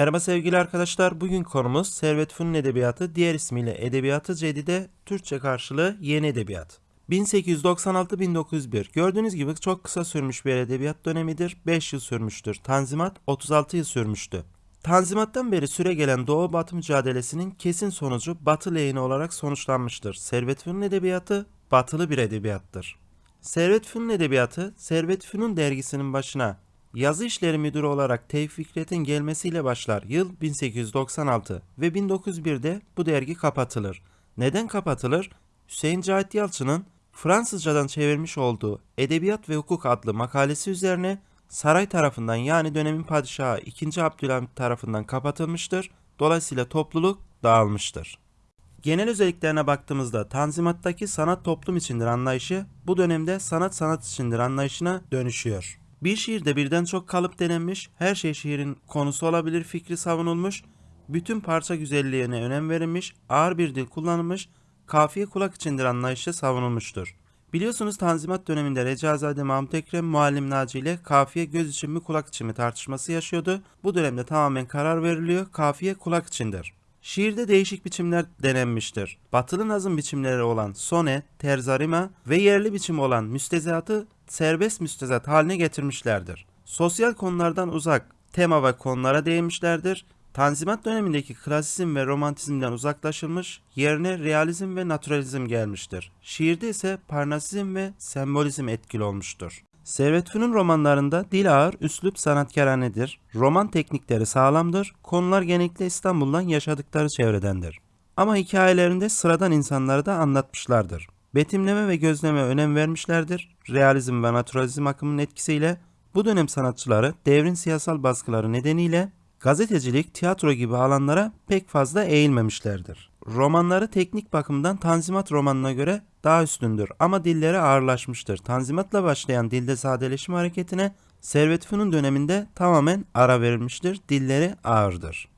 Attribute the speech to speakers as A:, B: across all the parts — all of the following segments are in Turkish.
A: Merhaba sevgili arkadaşlar. Bugün konumuz Servet Fünun Edebiyatı, diğer ismiyle Edebiyatı Cedide, Türkçe karşılığı Yeni Edebiyat. 1896-1901 Gördüğünüz gibi çok kısa sürmüş bir edebiyat dönemidir. 5 yıl sürmüştür. Tanzimat 36 yıl sürmüştü. Tanzimattan beri süre gelen Doğu Batı mücadelesinin kesin sonucu Batı lehine olarak sonuçlanmıştır. Servet Fünun Edebiyatı batılı bir edebiyattır. Servet Fünun Edebiyatı, Servet Fünun dergisinin başına Yazı işleri müdürü olarak Tevfik Fikret'in gelmesiyle başlar. Yıl 1896 ve 1901'de bu dergi kapatılır. Neden kapatılır? Hüseyin Cahit Yalçın'ın Fransızcadan çevirmiş olduğu Edebiyat ve Hukuk adlı makalesi üzerine saray tarafından yani dönemin padişahı 2. Abdülhamit tarafından kapatılmıştır. Dolayısıyla topluluk dağılmıştır. Genel özelliklerine baktığımızda Tanzimat'taki sanat toplum içindir anlayışı bu dönemde sanat sanat içindir anlayışına dönüşüyor. Bir şiirde birden çok kalıp denenmiş, her şey şiirin konusu olabilir fikri savunulmuş, bütün parça güzelliğine önem verilmiş, ağır bir dil kullanılmış, kafiye kulak içindir anlayışı savunulmuştur. Biliyorsunuz Tanzimat döneminde Recaizade Mahmut Ekrem Muallim Naci ile kafiye göz için mi kulak için mi tartışması yaşıyordu. Bu dönemde tamamen karar veriliyor. Kafiye kulak içindir. Şiirde değişik biçimler denenmiştir. Batılı nazım biçimleri olan sone, terzarima ve yerli biçim olan müstezatı serbest müstezat haline getirmişlerdir. Sosyal konulardan uzak tema ve konulara değinmişlerdir. Tanzimat dönemindeki klasizm ve romantizmden uzaklaşılmış, yerine realizm ve naturalizm gelmiştir. Şiirde ise parnasizm ve sembolizm etkili olmuştur. Servet Fünun romanlarında dil ağır, üslup sanatkaranedir. Roman teknikleri sağlamdır. Konular genellikle İstanbul'dan yaşadıkları çevredendir. Ama hikayelerinde sıradan insanları da anlatmışlardır. Betimleme ve gözleme önem vermişlerdir. Realizm ve naturalizm akımının etkisiyle bu dönem sanatçıları devrin siyasal baskıları nedeniyle gazetecilik, tiyatro gibi alanlara pek fazla eğilmemişlerdir. Romanları teknik bakımdan Tanzimat romanına göre daha üstündür ama dilleri ağırlaşmıştır. Tanzimatla başlayan dilde sadeleşme hareketine Servet Fünun döneminde tamamen ara verilmiştir. Dilleri ağırdır.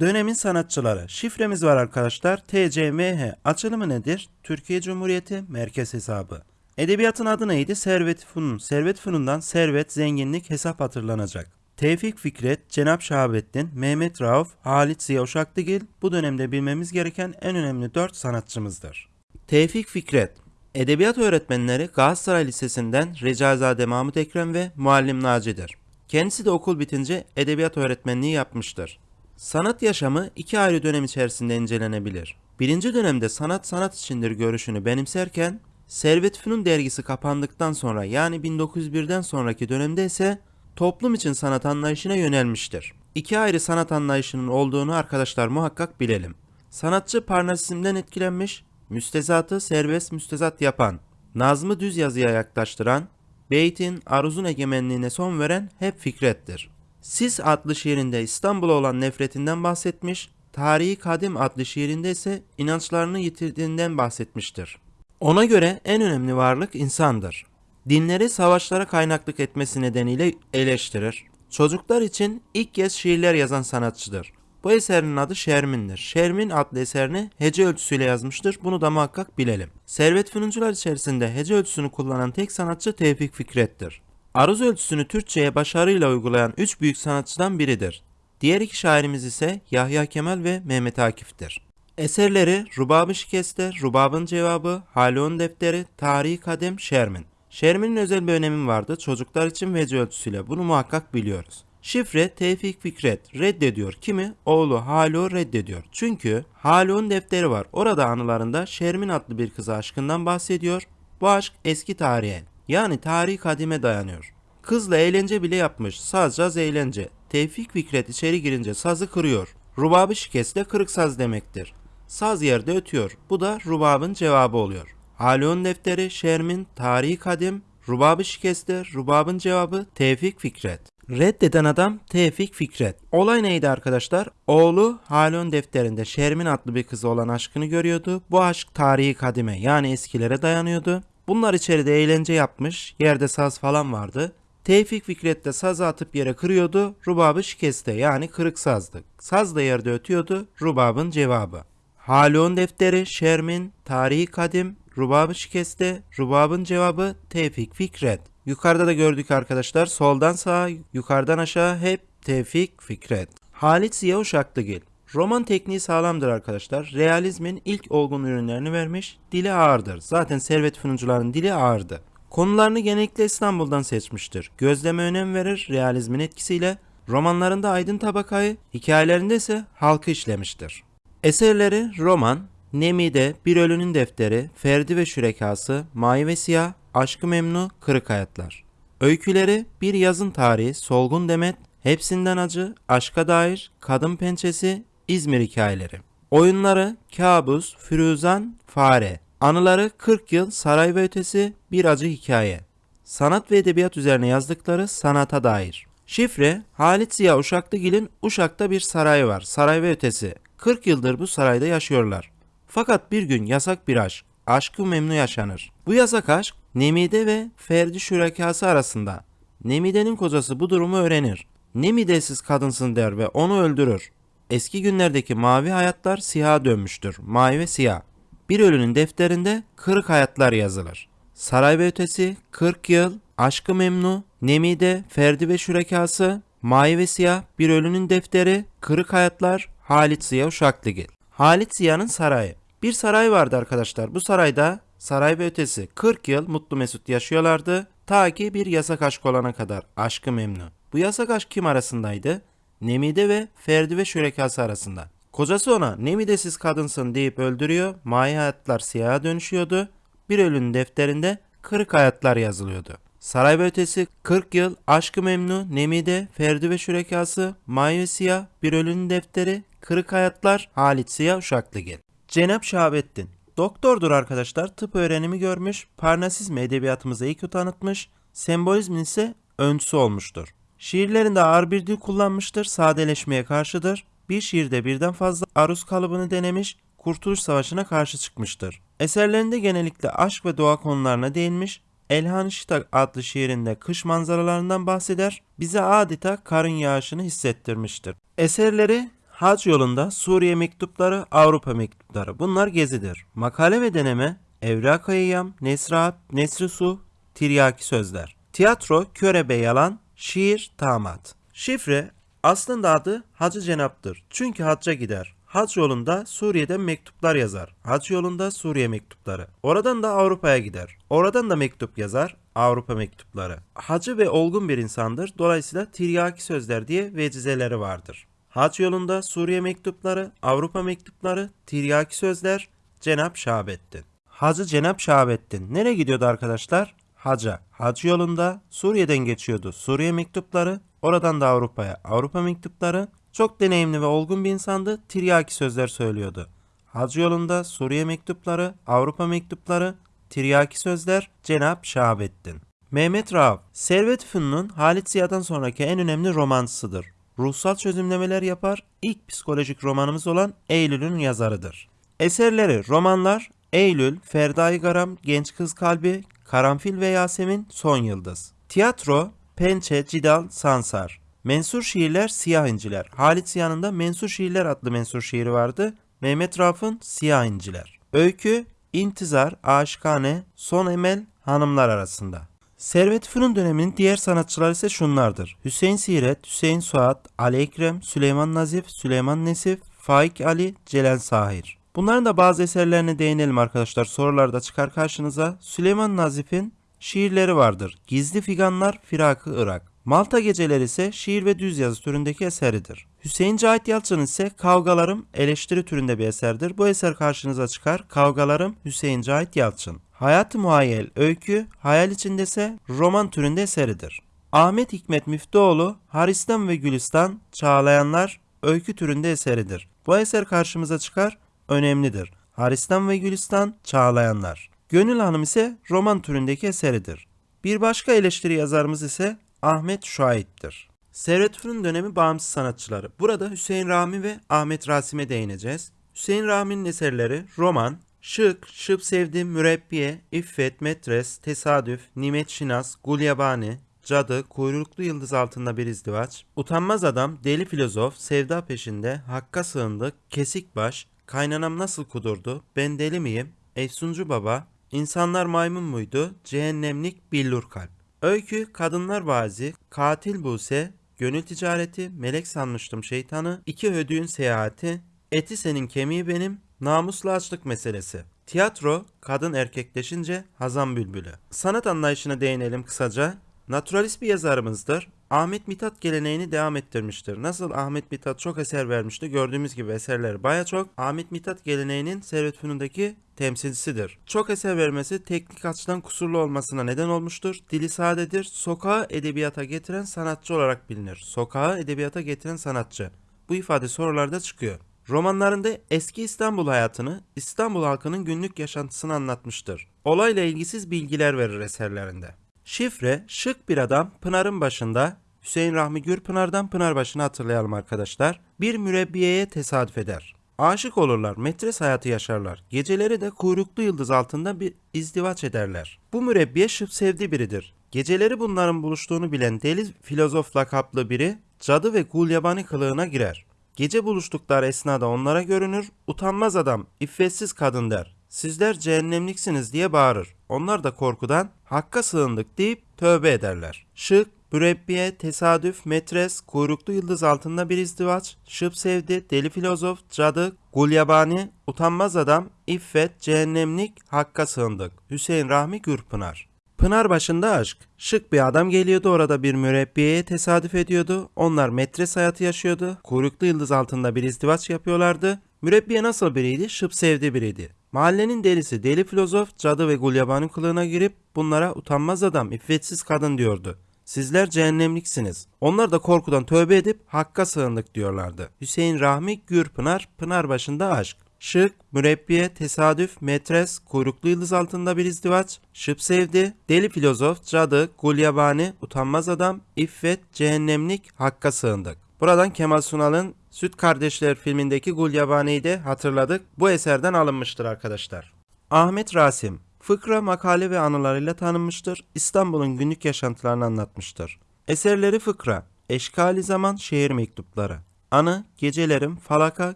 A: Dönemin sanatçıları. Şifremiz var arkadaşlar. TCMH. Açılımı nedir? Türkiye Cumhuriyeti Merkez Hesabı. Edebiyatın adı neydi? Servet Fünun. Servet Fünun'dan servet, zenginlik, hesap hatırlanacak. Tevfik Fikret, Cenap Şahabettin, Mehmet Rauf, Halit Ziya Uşaklıgil bu dönemde bilmemiz gereken en önemli 4 sanatçımızdır. Tevfik Fikret Edebiyat öğretmenleri Galatasaray Lisesi'nden Recaizade Mahmut Ekrem ve Muallim Naci'dir. Kendisi de okul bitince edebiyat öğretmenliği yapmıştır. Sanat yaşamı iki ayrı dönem içerisinde incelenebilir. Birinci dönemde sanat sanat içindir görüşünü benimserken, Servet Fünun dergisi kapandıktan sonra yani 1901'den sonraki dönemde ise toplum için sanat anlayışına yönelmiştir. İki ayrı sanat anlayışının olduğunu arkadaşlar muhakkak bilelim. Sanatçı Parnasizm'den etkilenmiş, müstezatı serbest müstezat yapan, nazmı düz yazıya yaklaştıran, beytin, aruzun egemenliğine son veren hep Fikret'tir. Sis adlı şiirinde İstanbul'a olan nefretinden bahsetmiş, Tarihi Kadim adlı şiirinde ise inançlarını yitirdiğinden bahsetmiştir. Ona göre en önemli varlık insandır. Dinleri savaşlara kaynaklık etmesi nedeniyle eleştirir. Çocuklar için ilk kez şiirler yazan sanatçıdır. Bu eserinin adı Şermin'dir. Şermin adlı eserini hece ölçüsüyle yazmıştır. Bunu da muhakkak bilelim. Servet Fünuncular içerisinde hece ölçüsünü kullanan tek sanatçı Tevfik Fikret'tir. Aruz ölçüsünü Türkçe'ye başarıyla uygulayan üç büyük sanatçıdan biridir. Diğer iki şairimiz ise Yahya Kemal ve Mehmet Akif'tir. Eserleri Rubab-ı Şikeste, Rubab'ın Cevabı, Halon Defteri, Tarihi Kadem, Şermin. Şermin'in özel bir önemi vardı çocuklar için vece ölçüsüyle bunu muhakkak biliyoruz. Şifre Tevfik Fikret reddediyor kimi? Oğlu Halo reddediyor. Çünkü Halo'nun defteri var. Orada anılarında Şermin adlı bir kıza aşkından bahsediyor. Bu aşk eski tarihe yani tarihi kadime dayanıyor. Kızla eğlence bile yapmış. Saz eğlence. Tevfik Fikret içeri girince sazı kırıyor. Rubabı şikeste kırık saz demektir. Saz yerde ötüyor. Bu da rubabın cevabı oluyor. Halon defteri, Şermin, tarihi kadim, rubabı şikeste, rubabın cevabı Tevfik Fikret. Reddeden adam Tevfik Fikret. Olay neydi arkadaşlar? Oğlu Halon defterinde Şermin adlı bir kızı olan aşkını görüyordu. Bu aşk tarihi kadime yani eskilere dayanıyordu. Bunlar içeride eğlence yapmış, yerde saz falan vardı. Tevfik Fikret de sazı atıp yere kırıyordu, rubabı şikeste yani kırık sazdı. Saz da yerde ötüyordu, rubabın cevabı. Halon defteri, Şermin, tarihi kadim, rubabı şikeste, rubabın cevabı Tevfik Fikret. Yukarıda da gördük arkadaşlar soldan sağa, yukarıdan aşağı hep Tevfik Fikret. Halit Ziya Uşaklıgil. Roman tekniği sağlamdır arkadaşlar. Realizmin ilk olgun ürünlerini vermiş. Dili ağırdır. Zaten Servet Fünuncuların dili ağırdı. Konularını genellikle İstanbul'dan seçmiştir. Gözleme önem verir realizmin etkisiyle. Romanlarında aydın tabakayı, hikayelerinde ise halkı işlemiştir. Eserleri roman, Nemide, Bir Ölünün Defteri, Ferdi ve Şürekası, Mavi ve Siyah, Aşkı Memnu, Kırık Hayatlar. Öyküleri Bir Yazın Tarihi, Solgun Demet, Hepsinden Acı, Aşka Dair, Kadın Pençesi, İzmir Hikayeleri. Oyunları Kabus, Firuzan, Fare. Anıları 40 Yıl, Saray ve Ötesi, Bir Acı Hikaye. Sanat ve edebiyat üzerine yazdıkları sanata dair. Şifre Halit Ziya Uşaklıgil'in Uşak'ta bir sarayı var. Saray ve ötesi. 40 yıldır bu sarayda yaşıyorlar. Fakat bir gün yasak bir aşk. Aşkı memnu yaşanır. Bu yasak aşk Nemide ve Ferdi şürekası arasında. Nemide'nin kocası bu durumu öğrenir. Nemidesiz kadınsın der ve onu öldürür. Eski günlerdeki mavi hayatlar siyaha dönmüştür. Mavi ve siyah. Bir ölünün defterinde kırık hayatlar yazılır. Saray ve Ötesi, 40 Yıl, Aşkı Memnu, Nemide, Ferdi ve Şürekası, Mavi ve Siyah, Bir Ölünün Defteri, Kırık Hayatlar, Halit Ziya Uşaklıgil. Halit Ziya'nın sarayı. Bir saray vardı arkadaşlar. Bu sarayda saray ve ötesi 40 yıl mutlu mesut yaşıyorlardı. Ta ki bir yasak aşk olana kadar. Aşkı Memnu. Bu yasak aşk kim arasındaydı? Nemide ve Ferdi ve Şürekası arasında. Kocası ona nemidesiz kadınsın deyip öldürüyor. Mavi hayatlar siyaha dönüşüyordu. Bir ölünün defterinde kırık hayatlar yazılıyordu. Saray ve ötesi 40 yıl, Aşkı Memnu, Nemide, Ferdi ve Şürekası, Mavi Siyah, Bir Ölünün Defteri, Kırık Hayatlar, Halit Siyah Uşaklıgil. Cenap Şahabettin. Doktordur arkadaşlar, tıp öğrenimi görmüş, Parnasizmi edebiyatımıza ilk tanıtmış, sembolizmin ise öncüsü olmuştur. Şiirlerinde ağır bir dil kullanmıştır, sadeleşmeye karşıdır. Bir şiirde birden fazla aruz kalıbını denemiş, Kurtuluş Savaşı'na karşı çıkmıştır. Eserlerinde genellikle aşk ve doğa konularına değinmiş, Elhan Şitak adlı şiirinde kış manzaralarından bahseder, bize adeta karın yağışını hissettirmiştir. Eserleri Hac yolunda Suriye mektupları, Avrupa mektupları bunlar gezidir. Makale ve deneme Evrak Eyyam, Nesrahat, Nesri Su, Tiryaki Sözler. Tiyatro Körebe Yalan, Şiir Tamat. Şifre aslında adı Hacı Cenap'tır. Çünkü hacca gider. Hac yolunda Suriye'den mektuplar yazar. Hac yolunda Suriye mektupları. Oradan da Avrupa'ya gider. Oradan da mektup yazar. Avrupa mektupları. Hacı ve olgun bir insandır. Dolayısıyla tiryaki sözler diye vecizeleri vardır. Hac yolunda Suriye mektupları, Avrupa mektupları, tiryaki sözler, Cenap Şahabettin. Hacı Cenap Şahabettin. Nereye gidiyordu arkadaşlar? Haca. Hac yolunda Suriye'den geçiyordu. Suriye mektupları, oradan da Avrupa'ya. Avrupa mektupları, çok deneyimli ve olgun bir insandı. Tiryaki sözler söylüyordu. Hac yolunda Suriye mektupları, Avrupa mektupları, tiryaki sözler Cenap Şahabettin. Mehmet Rauf, Servet Fünun'un Halit Ziya'dan sonraki en önemli romansıdır. Ruhsal çözümlemeler yapar, ilk psikolojik romanımız olan Eylül'ün yazarıdır. Eserleri romanlar Eylül, Ferdai Garam, Genç Kız Kalbi, Karanfil ve Yasemin, Son Yıldız. Tiyatro Pençe, Cidal, Sansar. Mensur şiirler Siyah İnciler. Halit Ziya'nın da Mensur Şiirler adlı mensur şiiri vardı. Mehmet Rauf'un Siyah İnciler. Öykü İntizar, Aşkane, Son Emel, Hanımlar arasında. Servet Fünun döneminin diğer sanatçıları ise şunlardır. Hüseyin Siret, Hüseyin Suat, Ali Ekrem, Süleyman Nazif, Süleyman Nesif, Faik Ali, Celal Sahir. Bunların da bazı eserlerine değinelim arkadaşlar. Sorularda çıkar karşınıza. Süleyman Nazif'in şiirleri vardır. Gizli Figanlar, Firakı Irak. Malta Geceleri ise şiir ve düz yazı türündeki eseridir. Hüseyin Cahit Yalçın ise Kavgalarım eleştiri türünde bir eserdir. Bu eser karşınıza çıkar. Kavgalarım Hüseyin Cahit Yalçın. Hayat-ı Muhayyel Öykü, hayal içinde ise roman türünde eseridir. Ahmet Hikmet Müftüoğlu, Haristan ve Gülistan, Çağlayanlar, öykü türünde eseridir. Bu eser karşımıza çıkar, önemlidir. Haristan ve Gülistan, Çağlayanlar. Gönül Hanım ise roman türündeki eseridir. Bir başka eleştiri yazarımız ise Ahmet Şuayip'tir. Servet Fünun dönemi bağımsız sanatçıları. Burada Hüseyin Rami ve Ahmet Rasim'e değineceğiz. Hüseyin Rami'nin eserleri roman, Şık, Şıp Sevdim, Mürebbiye, İffet, Metres, Tesadüf, Nimet Şinas, Gulyabani, Cadı, Kuyruklu Yıldız Altında Bir İzdivaç, Utanmaz Adam, Deli Filozof, Sevda Peşinde, Hakka Sığındı, Kesik Baş, Kaynanam Nasıl Kudurdu, Ben Deli Miyim, Efsuncu Baba, İnsanlar Maymun Muydu, Cehennemlik Billur Kalp. Öykü Kadınlar Vazi, Katil Buse, gönül ticareti, melek sanmıştım şeytanı, iki ödüğün seyahati, eti senin kemiği benim, namusla açlık meselesi. Tiyatro, kadın erkekleşince Hazan Bülbülü. Sanat anlayışına değinelim kısaca. Naturalist bir yazarımızdır. Ahmet Mithat geleneğini devam ettirmiştir. Nasıl Ahmet Mithat çok eser vermişti gördüğümüz gibi eserleri baya çok. Ahmet Mithat geleneğinin Servet Fünun'daki temsilcisidir. Çok eser vermesi teknik açıdan kusurlu olmasına neden olmuştur. Dili sadedir. Sokağı edebiyata getiren sanatçı olarak bilinir. Sokağı edebiyata getiren sanatçı. Bu ifade sorularda çıkıyor. Romanlarında eski İstanbul hayatını, İstanbul halkının günlük yaşantısını anlatmıştır. Olayla ilgisiz bilgiler verir eserlerinde. Şifre, şık bir adam Pınar'ın başında, Hüseyin Rahmi Gürpınar'dan Pınarbaşı'nı hatırlayalım arkadaşlar. Bir mürebbiyeye tesadüf eder. Aşık olurlar, metres hayatı yaşarlar. Geceleri de kuyruklu yıldız altında bir izdivaç ederler. Bu mürebbiye şıp sevdiği biridir. Geceleri bunların buluştuğunu bilen deli filozof lakaplı biri cadı ve gulyabani kılığına girer. Gece buluştukları esnada onlara görünür, utanmaz adam, iffetsiz kadın der. Sizler cehennemliksiniz diye bağırır. Onlar da korkudan hakka sığındık deyip tövbe ederler. Şık, mürebbiye, tesadüf, metres, kuyruklu yıldız altında bir izdivaç, şıp sevdi, deli filozof, cadı, gulyabani, utanmaz adam, iffet, cehennemlik, hakka sığındık. Hüseyin Rahmi Gürpınar. Pınar başında aşk. Şık bir adam geliyordu orada bir mürebbiyeye tesadüf ediyordu. Onlar metres hayatı yaşıyordu. Kuyruklu yıldız altında bir izdivaç yapıyorlardı. Mürebbiye nasıl biriydi? Şıp sevdi biriydi. Mahallenin delisi deli filozof cadı ve gulyabani kılığına girip bunlara utanmaz adam iffetsiz kadın diyordu. Sizler cehennemliksiniz. Onlar da korkudan tövbe edip hakka sığındık diyorlardı. Hüseyin Rahmi Gürpınar, Pınar başında aşk. Şık, mürebbiye, tesadüf, metres, kuyruklu yıldız altında bir izdivaç, şıp sevdi, deli filozof, cadı, gulyabani, utanmaz adam, iffet, cehennemlik, hakka sığındık. Buradan Kemal Sunal'ın Süt Kardeşler filmindeki Gulyabani'yi de hatırladık. Bu eserden alınmıştır arkadaşlar. Ahmet Rasim, fıkra, makale ve anılarıyla tanınmıştır. İstanbul'un günlük yaşantılarını anlatmıştır. Eserleri fıkra, eşkali zaman, şehir mektupları. Anı, gecelerim, falaka,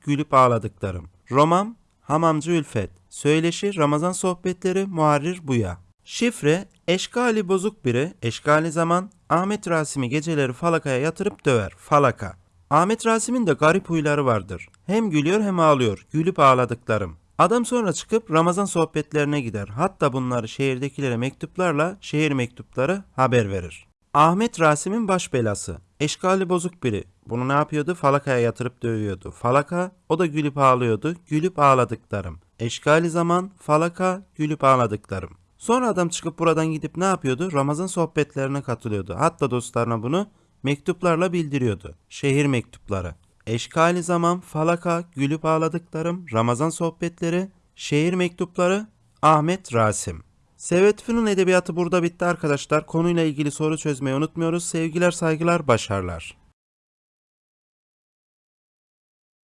A: gülüp ağladıklarım. Roman, Hamamcı Ülfet. Söyleşi, Ramazan sohbetleri, Muharrir Buya. Şifre, eşkali bozuk biri, eşkali zaman, Ahmet Rasim'i geceleri falakaya yatırıp döver, falaka. Ahmet Rasim'in de garip huyları vardır. Hem gülüyor hem ağlıyor, gülüp ağladıklarım. Adam sonra çıkıp Ramazan sohbetlerine gider. Hatta bunları şehirdekilere mektuplarla şehir mektupları haber verir. Ahmet Rasim'in baş belası. Eşkali bozuk biri. Bunu ne yapıyordu? Falakaya yatırıp dövüyordu. Falaka, o da gülüp ağlıyordu. Gülüp ağladıklarım. Eşkali zaman, falaka, gülüp ağladıklarım. Sonra adam çıkıp buradan gidip ne yapıyordu? Ramazan sohbetlerine katılıyordu. Hatta dostlarına bunu mektuplarla bildiriyordu. Şehir mektupları. Eşkali zaman, falaka, gülüp ağladıklarım, Ramazan sohbetleri, şehir mektupları, Ahmet Rasim. Sevet Fünun edebiyatı burada bitti arkadaşlar. Konuyla ilgili soru çözmeyi unutmuyoruz. Sevgiler, saygılar, başarılar.